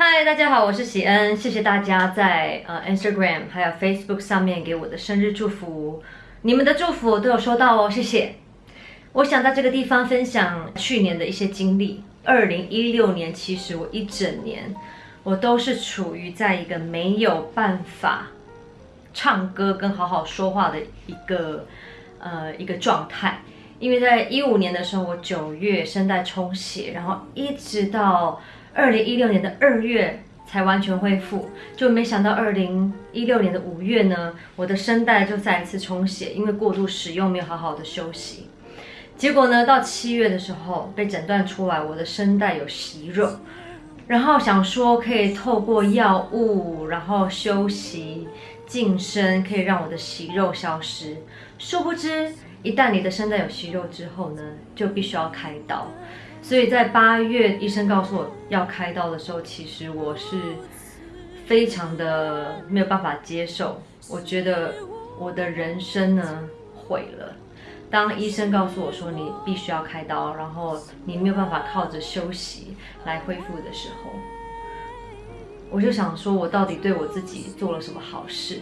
嗨，大家好，我是喜恩，谢谢大家在呃 Instagram 还有 Facebook 上面给我的生日祝福，你们的祝福我都有收到哦，谢谢。我想在这个地方分享去年的一些经历。二零一六年，其实我一整年我都是处于在一个没有办法唱歌跟好好说话的一个呃一个状态，因为在一五年的时候，我九月声带充血，然后一直到二零一六年的二月才完全恢复，就没想到二零一六年的五月呢，我的声带就再一次充血，因为过度使用没有好好的休息。结果呢，到七月的时候被诊断出来我的声带有息肉，然后想说可以透过药物，然后休息、晋升，可以让我的息肉消失。殊不知，一旦你的声带有息肉之后呢，就必须要开刀。所以在八月医生告诉我要开刀的时候，其实我是非常的没有办法接受，我觉得我的人生呢毁了。当医生告诉我说你必须要开刀，然后你没有办法靠着休息来恢复的时候，我就想说，我到底对我自己做了什么好事？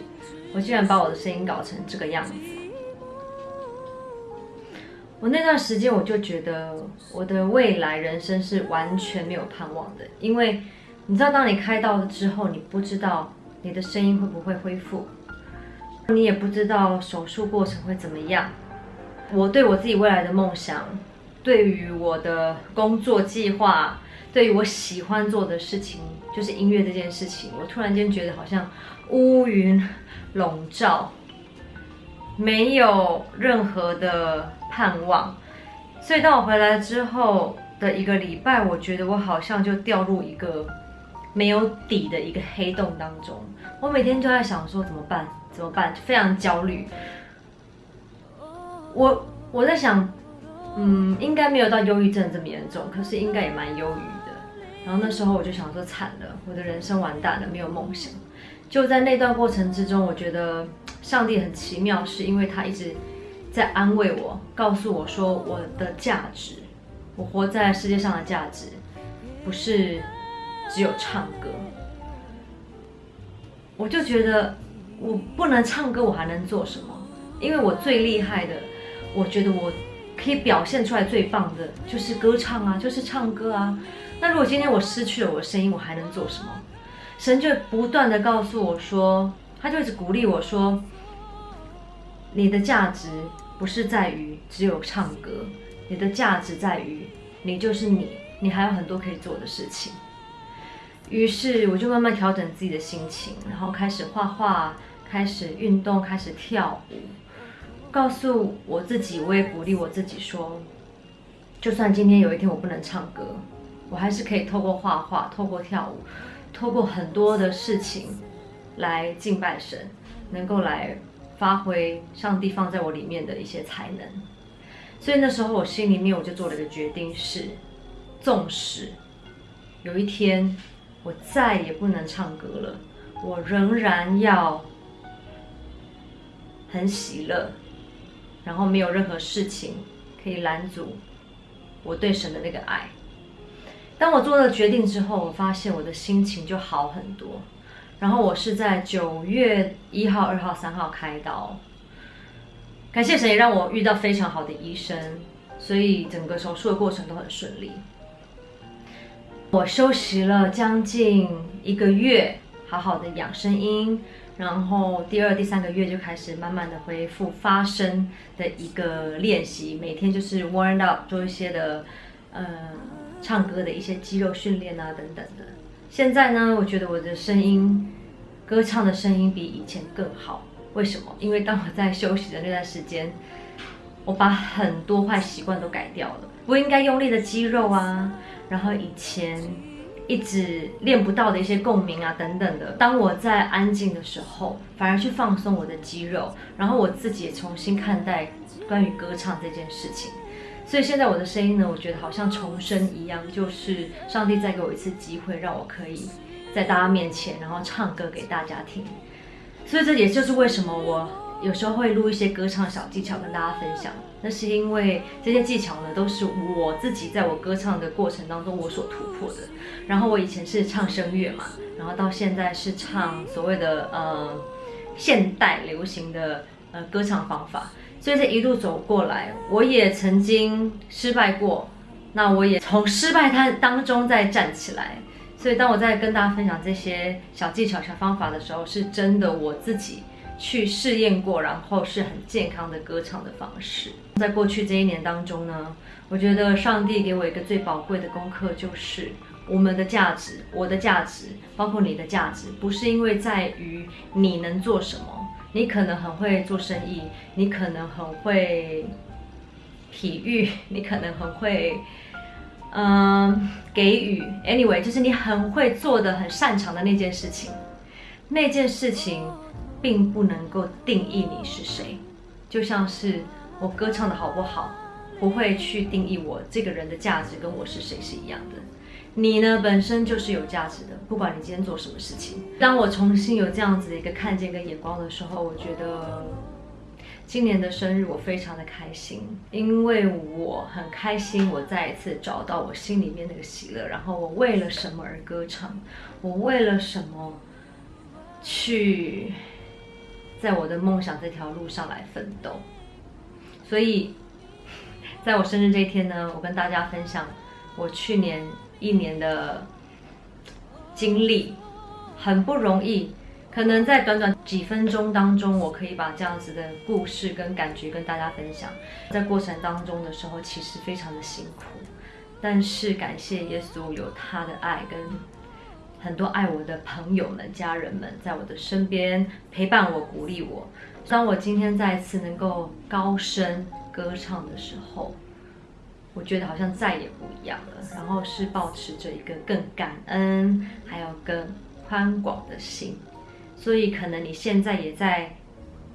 我竟然把我的声音搞成这个样子。我那段时间我就觉得我的未来人生是完全没有盼望的，因为你知道，当你开刀了之后，你不知道你的声音会不会恢复，你也不知道手术过程会怎么样。我对我自己未来的梦想，对于我的工作计划，对于我喜欢做的事情，就是音乐这件事情，我突然间觉得好像乌云笼罩，没有任何的盼望。所以当我回来之后的一个礼拜，我觉得我好像就掉入一个没有底的一个黑洞当中。我每天都在想说怎么办？怎么办？非常焦虑。我我在想，嗯，应该没有到忧郁症这么严重，可是应该也蛮忧郁的。然后那时候我就想说，惨了，我的人生完蛋了，没有梦想。就在那段过程之中，我觉得上帝很奇妙，是因为他一直在安慰我，告诉我说我的价值，我活在世界上的价值，不是只有唱歌。我就觉得我不能唱歌，我还能做什么？因为我最厉害的。我觉得我可以表现出来最棒的就是歌唱啊，就是唱歌啊。那如果今天我失去了我的声音，我还能做什么？神就不断的告诉我说，他就一直鼓励我说，你的价值不是在于只有唱歌，你的价值在于你就是你，你还有很多可以做的事情。于是我就慢慢调整自己的心情，然后开始画画，开始运动，开始跳舞。告诉我自己，我也鼓励我自己说，就算今天有一天我不能唱歌，我还是可以透过画画、透过跳舞、透过很多的事情来敬拜神，能够来发挥上帝放在我里面的一些才能。所以那时候我心里面我就做了个决定，是纵使有一天我再也不能唱歌了，我仍然要很喜乐。然后没有任何事情可以拦阻我对神的那个爱。当我做了决定之后，我发现我的心情就好很多。然后我是在九月一号、二号、三号开刀，感谢神也让我遇到非常好的医生，所以整个手术的过程都很顺利。我休息了将近一个月，好好的养声音。然后第二、第三个月就开始慢慢的恢复发声的一个练习，每天就是 warm up 做一些的，呃，唱歌的一些肌肉训练啊等等的。现在呢，我觉得我的声音，歌唱的声音比以前更好。为什么？因为当我在休息的那段时间，我把很多坏习惯都改掉了，不应该用力的肌肉啊，然后以前。一直练不到的一些共鸣啊，等等的。当我在安静的时候，反而去放松我的肌肉，然后我自己也重新看待关于歌唱这件事情。所以现在我的声音呢，我觉得好像重生一样，就是上帝再给我一次机会，让我可以在大家面前，然后唱歌给大家听。所以这也就是为什么我有时候会录一些歌唱小技巧跟大家分享。那是因为这些技巧呢，都是我自己在我歌唱的过程当中我所突破的。然后我以前是唱声乐嘛，然后到现在是唱所谓的呃现代流行的呃歌唱方法。所以这一路走过来，我也曾经失败过，那我也从失败它当中再站起来。所以当我在跟大家分享这些小技巧、小方法的时候，是真的我自己。去试验过，然后是很健康的歌唱的方式。在过去这一年当中呢，我觉得上帝给我一个最宝贵的功课，就是我们的价值，我的价值，包括你的价值，不是因为在于你能做什么，你可能很会做生意，你可能很会体育，你可能很会，嗯，给予。Anyway，就是你很会做的、很擅长的那件事情，那件事情。并不能够定义你是谁，就像是我歌唱的好不好，不会去定义我这个人的价值跟我是谁是一样的。你呢，本身就是有价值的，不管你今天做什么事情。当我重新有这样子的一个看见跟眼光的时候，我觉得今年的生日我非常的开心，因为我很开心，我再一次找到我心里面那个喜乐。然后我为了什么而歌唱？我为了什么去？在我的梦想这条路上来奋斗，所以，在我生日这一天呢，我跟大家分享我去年一年的经历，很不容易，可能在短短几分钟当中，我可以把这样子的故事跟感觉跟大家分享。在过程当中的时候，其实非常的辛苦，但是感谢耶稣有他的爱跟。很多爱我的朋友们、家人们，在我的身边陪伴我、鼓励我。当我今天再次能够高声歌唱的时候，我觉得好像再也不一样了。然后是保持着一个更感恩，还有更宽广的心。所以可能你现在也在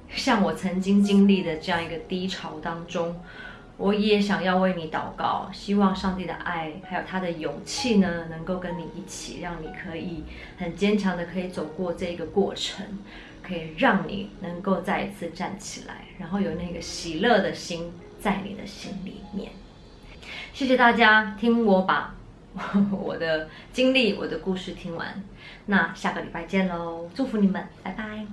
像我曾经经历的这样一个低潮当中。我也想要为你祷告，希望上帝的爱还有他的勇气呢，能够跟你一起，让你可以很坚强的可以走过这个过程，可以让你能够再一次站起来，然后有那个喜乐的心在你的心里面。谢谢大家听我把 我的经历、我的故事听完，那下个礼拜见喽，祝福你们，拜拜。